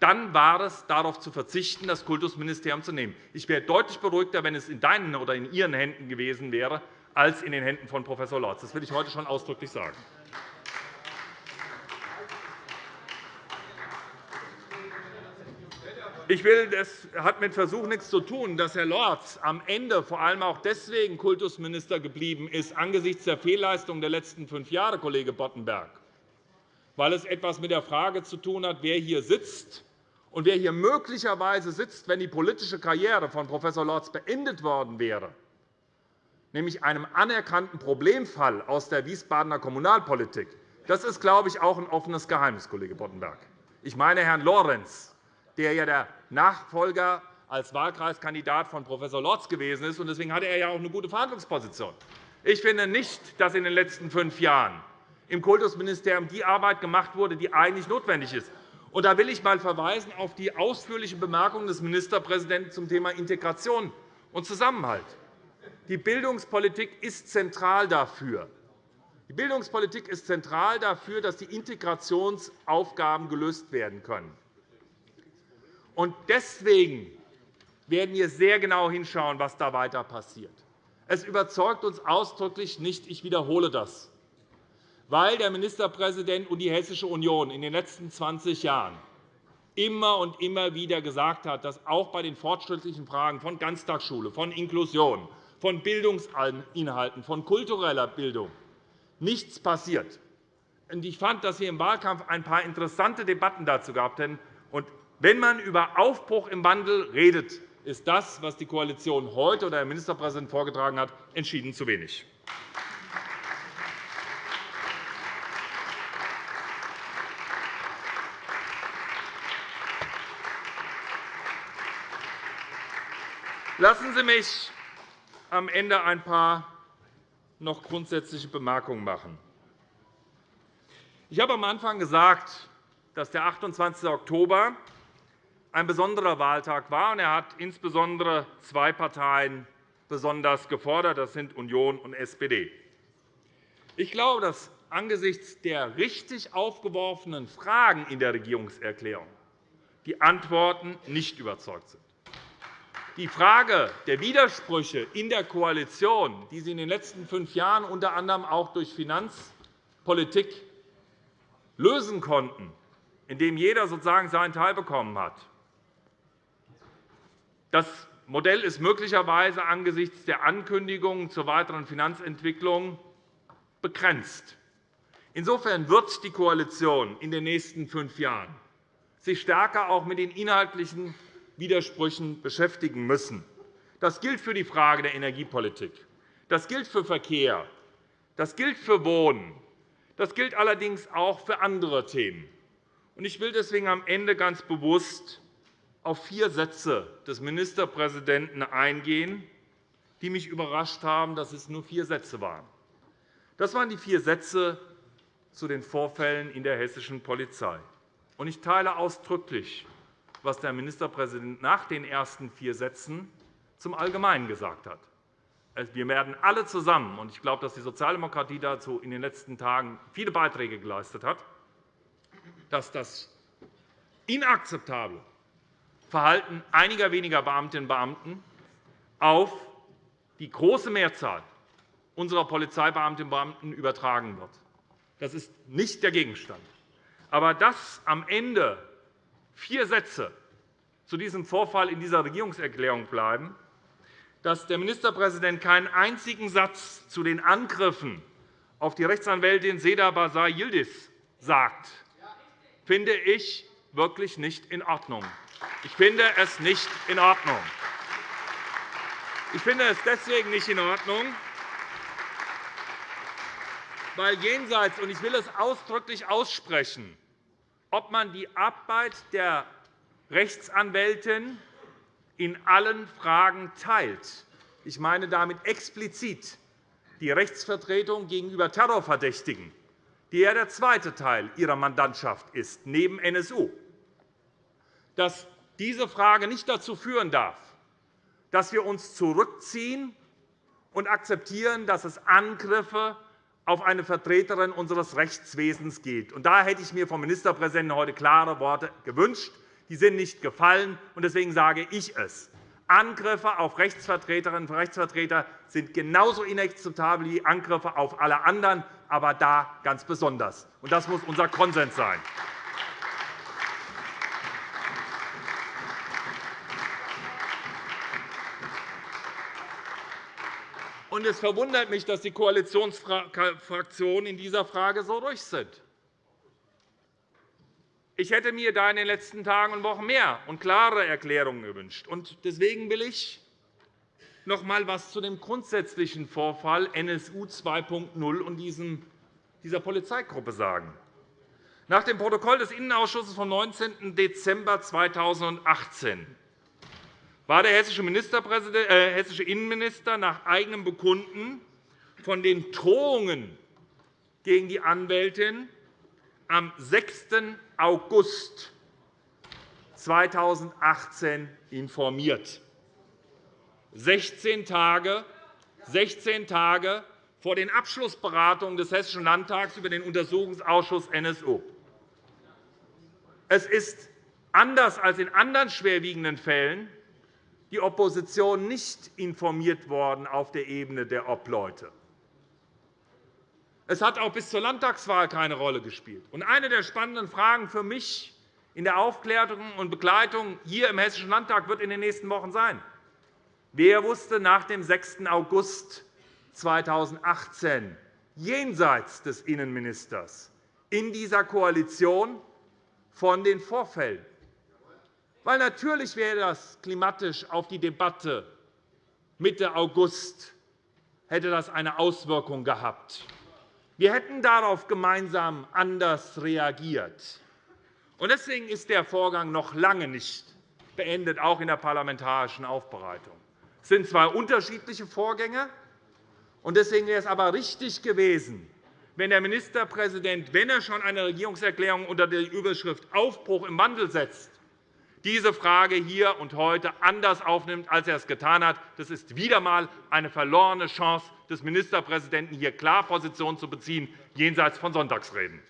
dann war es, darauf zu verzichten, das Kultusministerium zu nehmen. Ich wäre deutlich beruhigter, wenn es in deinen oder in Ihren Händen gewesen wäre, als in den Händen von Prof. Lorz. Das will ich heute schon ausdrücklich sagen. Ich will, das hat mit Versuch nichts zu tun, dass Herr Lorz am Ende vor allem auch deswegen Kultusminister geblieben ist, angesichts der Fehlleistung der letzten fünf Jahre, Kollege Boddenberg, weil es etwas mit der Frage zu tun hat, wer hier sitzt und wer hier möglicherweise sitzt, wenn die politische Karriere von Prof. Lorz beendet worden wäre, nämlich einem anerkannten Problemfall aus der Wiesbadener Kommunalpolitik. Das ist, glaube ich, auch ein offenes Geheimnis, Kollege Boddenberg. Ich meine Herrn Lorenz, der ja der Nachfolger als Wahlkreiskandidat von Prof. Lorz gewesen ist. Deswegen hatte er ja auch eine gute Verhandlungsposition. Ich finde nicht, dass in den letzten fünf Jahren im Kultusministerium die Arbeit gemacht wurde, die eigentlich notwendig ist. Da will ich einmal verweisen auf die ausführlichen Bemerkungen des Ministerpräsidenten zum Thema Integration und Zusammenhalt. Die Bildungspolitik ist zentral dafür. Die Bildungspolitik ist zentral dafür, dass die Integrationsaufgaben gelöst werden können. Und deswegen werden wir sehr genau hinschauen, was da weiter passiert. Es überzeugt uns ausdrücklich nicht, ich wiederhole das, weil der Ministerpräsident und die Hessische Union in den letzten 20 Jahren immer und immer wieder gesagt hat, dass auch bei den fortschrittlichen Fragen von Ganztagsschule, von Inklusion, von Bildungsinhalten, von kultureller Bildung nichts passiert. Ich fand, dass wir im Wahlkampf ein paar interessante Debatten dazu gehabt haben. Wenn man über Aufbruch im Wandel redet, ist das, was die Koalition heute oder der Ministerpräsident vorgetragen hat, entschieden zu wenig. Lassen Sie mich am Ende ein paar noch grundsätzliche Bemerkungen machen. Ich habe am Anfang gesagt, dass der 28. Oktober ein besonderer Wahltag war. Er hat insbesondere zwei Parteien besonders gefordert. Das sind Union und SPD. Ich glaube, dass angesichts der richtig aufgeworfenen Fragen in der Regierungserklärung die Antworten nicht überzeugt sind. Die Frage der Widersprüche in der Koalition, die Sie in den letzten fünf Jahren unter anderem auch durch Finanzpolitik lösen konnten, indem jeder sozusagen seinen Teil bekommen hat, das Modell ist möglicherweise angesichts der Ankündigungen zur weiteren Finanzentwicklung begrenzt. Insofern wird die Koalition in den nächsten fünf Jahren sich stärker auch mit den inhaltlichen Widersprüchen beschäftigen müssen. Das gilt für die Frage der Energiepolitik. Das gilt für Verkehr. Das gilt für Wohnen. Das gilt allerdings auch für andere Themen. Ich will deswegen am Ende ganz bewusst auf vier Sätze des Ministerpräsidenten eingehen, die mich überrascht haben, dass es nur vier Sätze waren. Das waren die vier Sätze zu den Vorfällen in der hessischen Polizei. Ich teile ausdrücklich, was der Ministerpräsident nach den ersten vier Sätzen zum Allgemeinen gesagt hat. Wir werden alle zusammen, und ich glaube, dass die Sozialdemokratie dazu in den letzten Tagen viele Beiträge geleistet hat, dass das inakzeptable Verhalten einiger weniger Beamtinnen und Beamten auf die große Mehrzahl unserer Polizeibeamtinnen und Beamten übertragen wird. Das ist nicht der Gegenstand. Aber dass am Ende vier Sätze zu diesem Vorfall in dieser Regierungserklärung bleiben, dass der Ministerpräsident keinen einzigen Satz zu den Angriffen auf die Rechtsanwältin Seda Basar Yildiz sagt, finde ich wirklich nicht in Ordnung. Ich finde es nicht in Ordnung. Ich finde es deswegen nicht in Ordnung, weil jenseits, und ich will es ausdrücklich aussprechen, ob man die Arbeit der Rechtsanwältin in allen Fragen teilt. Ich meine damit explizit die Rechtsvertretung gegenüber Terrorverdächtigen, die ja der zweite Teil ihrer Mandantschaft ist, neben NSU. Dass diese Frage nicht dazu führen darf, dass wir uns zurückziehen und akzeptieren, dass es Angriffe auf eine Vertreterin unseres Rechtswesens geht. Da hätte ich mir vom Ministerpräsidenten heute klare Worte gewünscht. Die sind nicht gefallen, und deswegen sage ich es. Angriffe auf Rechtsvertreterinnen und Rechtsvertreter sind genauso inakzeptabel wie Angriffe auf alle anderen, aber da ganz besonders. Das muss unser Konsens sein. Und es verwundert mich, dass die Koalitionsfraktionen in dieser Frage so ruhig sind. Ich hätte mir da in den letzten Tagen und Wochen mehr und klare Erklärungen gewünscht. Deswegen will ich noch einmal etwas zu dem grundsätzlichen Vorfall NSU 2.0 und dieser Polizeigruppe sagen. Nach dem Protokoll des Innenausschusses vom 19. Dezember 2018 war der hessische, äh, hessische Innenminister nach eigenem Bekunden von den Drohungen gegen die Anwältin am 6. August 2018 informiert. 16 Tage, 16 Tage vor den Abschlussberatungen des Hessischen Landtags über den Untersuchungsausschuss NSU. Es ist anders als in anderen schwerwiegenden Fällen die Opposition nicht informiert worden auf der Ebene der Obleute. Es hat auch bis zur Landtagswahl keine Rolle gespielt. eine der spannenden Fragen für mich in der Aufklärung und Begleitung hier im Hessischen Landtag wird in den nächsten Wochen sein, wer wusste nach dem 6. August 2018 jenseits des Innenministers in dieser Koalition von den Vorfällen weil natürlich wäre das klimatisch auf die Debatte Mitte August hätte das eine Auswirkung gehabt. Wir hätten darauf gemeinsam anders reagiert. Deswegen ist der Vorgang noch lange nicht beendet, auch in der parlamentarischen Aufbereitung. Es sind zwei unterschiedliche Vorgänge. Deswegen wäre es aber richtig gewesen, wenn der Ministerpräsident, wenn er schon eine Regierungserklärung unter der Überschrift Aufbruch im Wandel setzt, diese Frage hier und heute anders aufnimmt, als er es getan hat. Das ist wieder einmal eine verlorene Chance des Ministerpräsidenten, hier klar Position zu beziehen, jenseits von Sonntagsreden.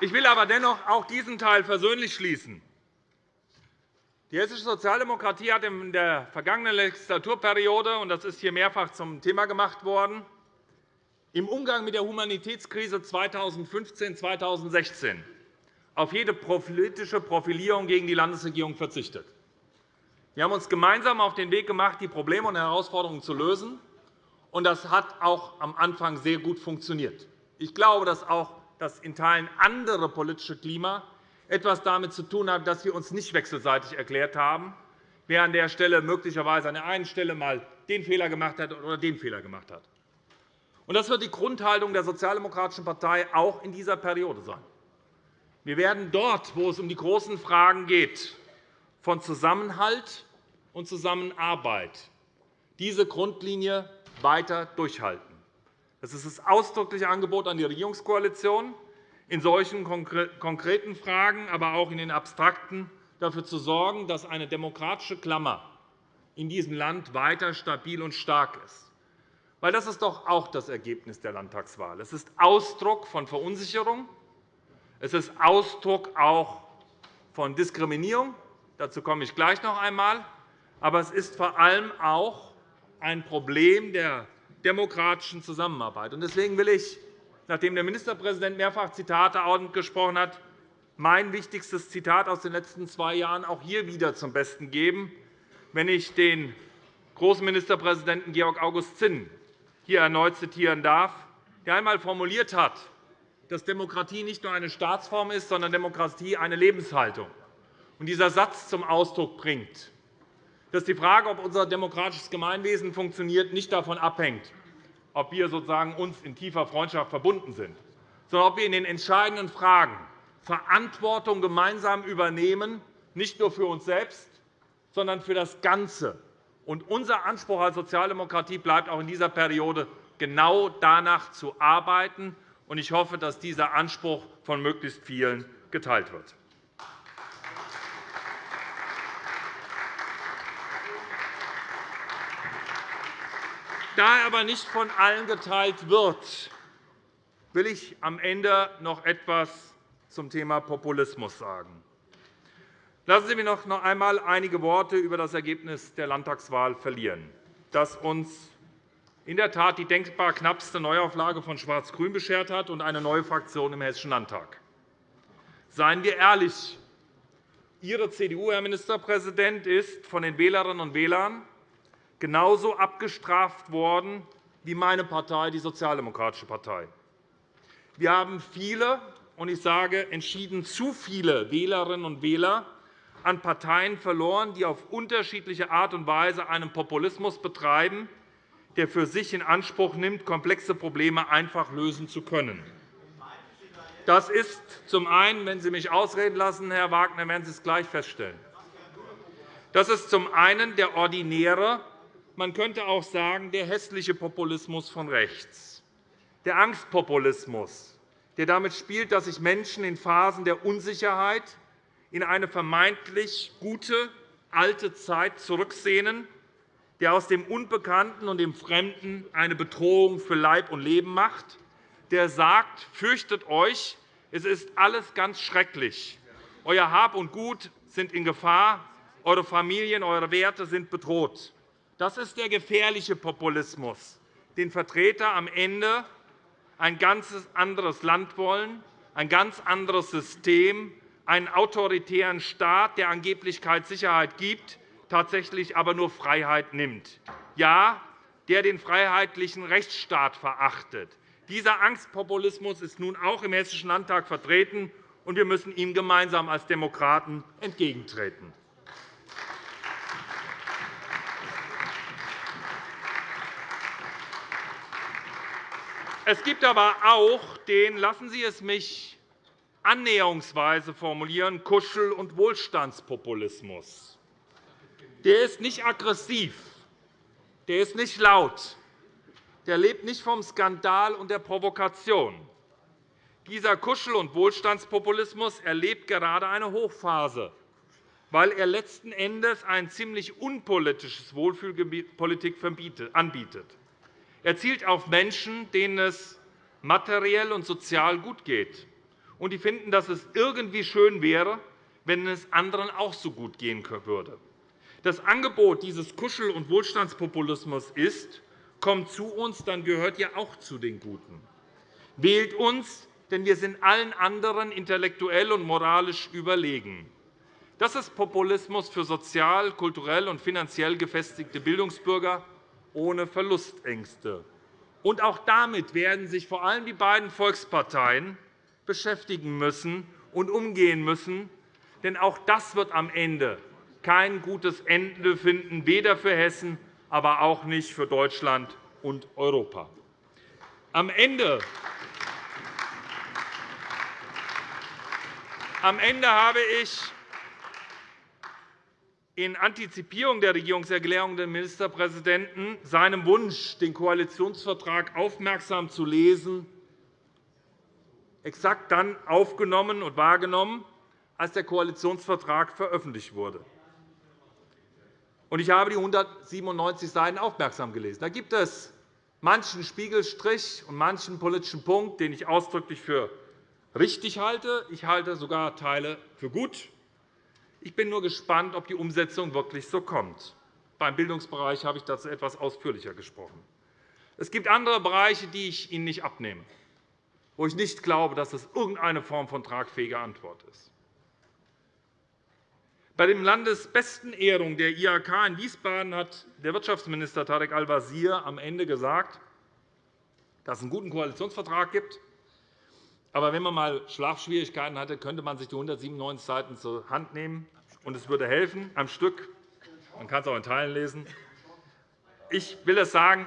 Ich will aber dennoch auch diesen Teil versöhnlich schließen. Die hessische Sozialdemokratie hat in der vergangenen Legislaturperiode, und das ist hier mehrfach zum Thema gemacht worden, im Umgang mit der Humanitätskrise 2015-2016 auf jede politische Profilierung gegen die Landesregierung verzichtet. Wir haben uns gemeinsam auf den Weg gemacht, die Probleme und Herausforderungen zu lösen. und Das hat auch am Anfang sehr gut funktioniert. Ich glaube, dass auch das in Teilen andere politische Klima etwas damit zu tun hat, dass wir uns nicht wechselseitig erklärt haben, wer an der Stelle möglicherweise an der einen Stelle einmal den Fehler gemacht hat oder den Fehler gemacht hat. Das wird die Grundhaltung der Sozialdemokratischen Partei auch in dieser Periode sein. Wir werden dort, wo es um die großen Fragen geht, von Zusammenhalt und Zusammenarbeit diese Grundlinie weiter durchhalten. Das ist das ausdrückliche Angebot an die Regierungskoalition, in solchen konkreten Fragen, aber auch in den abstrakten, dafür zu sorgen, dass eine demokratische Klammer in diesem Land weiter stabil und stark ist. Weil das ist doch auch das Ergebnis der Landtagswahl. Es ist Ausdruck von Verunsicherung. Es ist Ausdruck auch von Diskriminierung. Dazu komme ich gleich noch einmal. Aber es ist vor allem auch ein Problem der demokratischen Zusammenarbeit. Deswegen will ich, nachdem der Ministerpräsident mehrfach Zitate gesprochen hat, mein wichtigstes Zitat aus den letzten zwei Jahren auch hier wieder zum Besten geben wenn ich den großen Ministerpräsidenten Georg August Zinn hier erneut zitieren darf, der einmal formuliert hat, dass Demokratie nicht nur eine Staatsform ist, sondern Demokratie eine Lebenshaltung. Und dieser Satz zum Ausdruck bringt, dass die Frage, ob unser demokratisches Gemeinwesen funktioniert, nicht davon abhängt, ob wir sozusagen uns in tiefer Freundschaft verbunden sind, sondern ob wir in den entscheidenden Fragen Verantwortung gemeinsam übernehmen, nicht nur für uns selbst, sondern für das Ganze. Und unser Anspruch als Sozialdemokratie bleibt auch in dieser Periode, genau danach zu arbeiten. Ich hoffe, dass dieser Anspruch von möglichst vielen geteilt wird. Da er aber nicht von allen geteilt wird, will ich am Ende noch etwas zum Thema Populismus sagen. Lassen Sie mich noch einmal einige Worte über das Ergebnis der Landtagswahl verlieren, das uns in der Tat die denkbar knappste Neuauflage von Schwarz-Grün beschert hat und eine neue Fraktion im Hessischen Landtag. Seien wir ehrlich, Ihre CDU, Herr Ministerpräsident, ist von den Wählerinnen und Wählern genauso abgestraft worden wie meine Partei, die Sozialdemokratische Partei. Wir haben viele, und ich sage entschieden zu viele Wählerinnen und Wähler an Parteien verloren, die auf unterschiedliche Art und Weise einen Populismus betreiben, der für sich in Anspruch nimmt, komplexe Probleme einfach lösen zu können. Das ist zum einen, wenn Sie mich ausreden lassen, Herr Wagner, werden Sie es gleich feststellen. Das ist zum einen der ordinäre, man könnte auch sagen, der hässliche Populismus von rechts, der Angstpopulismus, der damit spielt, dass sich Menschen in Phasen der Unsicherheit in eine vermeintlich gute alte Zeit zurücksehnen, der aus dem Unbekannten und dem Fremden eine Bedrohung für Leib und Leben macht, der sagt, fürchtet euch, es ist alles ganz schrecklich. Euer Hab und Gut sind in Gefahr, eure Familien, eure Werte sind bedroht. Das ist der gefährliche Populismus, den Vertreter am Ende ein ganz anderes Land wollen, ein ganz anderes System, einen autoritären Staat, der angeblich Sicherheit gibt, tatsächlich aber nur Freiheit nimmt. Ja, der den freiheitlichen Rechtsstaat verachtet. Dieser Angstpopulismus ist nun auch im Hessischen Landtag vertreten, und wir müssen ihm gemeinsam als Demokraten entgegentreten. Es gibt aber auch den, lassen Sie es mich annäherungsweise formulieren, Kuschel- und Wohlstandspopulismus. Der ist nicht aggressiv, der ist nicht laut, der lebt nicht vom Skandal und der Provokation. Dieser Kuschel- und Wohlstandspopulismus erlebt gerade eine Hochphase, weil er letzten Endes ein ziemlich unpolitisches Wohlfühlpolitik anbietet. Er zielt auf Menschen, denen es materiell und sozial gut geht, und die finden, dass es irgendwie schön wäre, wenn es anderen auch so gut gehen würde. Das Angebot dieses Kuschel- und Wohlstandspopulismus ist, kommt zu uns, dann gehört ihr auch zu den Guten. Wählt uns, denn wir sind allen anderen intellektuell und moralisch überlegen. Das ist Populismus für sozial, kulturell und finanziell gefestigte Bildungsbürger ohne Verlustängste. Und auch damit werden sich vor allem die beiden Volksparteien beschäftigen müssen und umgehen müssen. Denn auch das wird am Ende kein gutes Ende finden, weder für Hessen, aber auch nicht für Deutschland und Europa. Am Ende Am Ende habe ich in Antizipierung der Regierungserklärung des Ministerpräsidenten seinem Wunsch, den Koalitionsvertrag aufmerksam zu lesen, exakt dann aufgenommen und wahrgenommen, als der Koalitionsvertrag veröffentlicht wurde. Ich habe die 197 Seiten aufmerksam gelesen. Da gibt es manchen Spiegelstrich und manchen politischen Punkt, den ich ausdrücklich für richtig halte. Ich halte sogar Teile für gut. Ich bin nur gespannt, ob die Umsetzung wirklich so kommt. Beim Bildungsbereich habe ich dazu etwas ausführlicher gesprochen. Es gibt andere Bereiche, die ich Ihnen nicht abnehme, wo ich nicht glaube, dass es irgendeine Form von tragfähiger Antwort ist. Bei der landesbesten Ehrung der IHK in Wiesbaden hat der Wirtschaftsminister Tarek Al-Wazir am Ende gesagt, dass es einen guten Koalitionsvertrag gibt. Aber wenn man einmal Schlafschwierigkeiten hatte, könnte man sich die 197 Seiten zur Hand nehmen, und es würde helfen, am Stück. Man kann es auch in Teilen lesen. Ich will es sagen,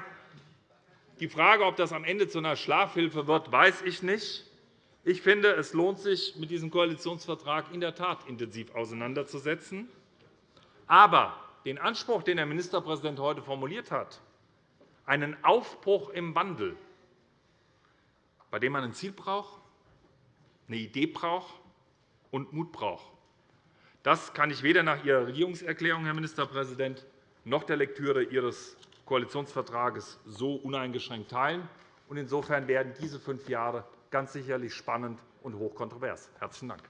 die Frage, ob das am Ende zu einer Schlafhilfe wird, weiß ich nicht. Ich finde, es lohnt sich, mit diesem Koalitionsvertrag in der Tat intensiv auseinanderzusetzen. Aber den Anspruch, den der Ministerpräsident heute formuliert hat, einen Aufbruch im Wandel, bei dem man ein Ziel braucht, eine Idee braucht und Mut braucht, das kann ich weder nach Ihrer Regierungserklärung, Herr Ministerpräsident, noch der Lektüre Ihres Koalitionsvertrages so uneingeschränkt teilen. Insofern werden diese fünf Jahre ganz sicherlich spannend und hochkontrovers. – Herzlichen Dank.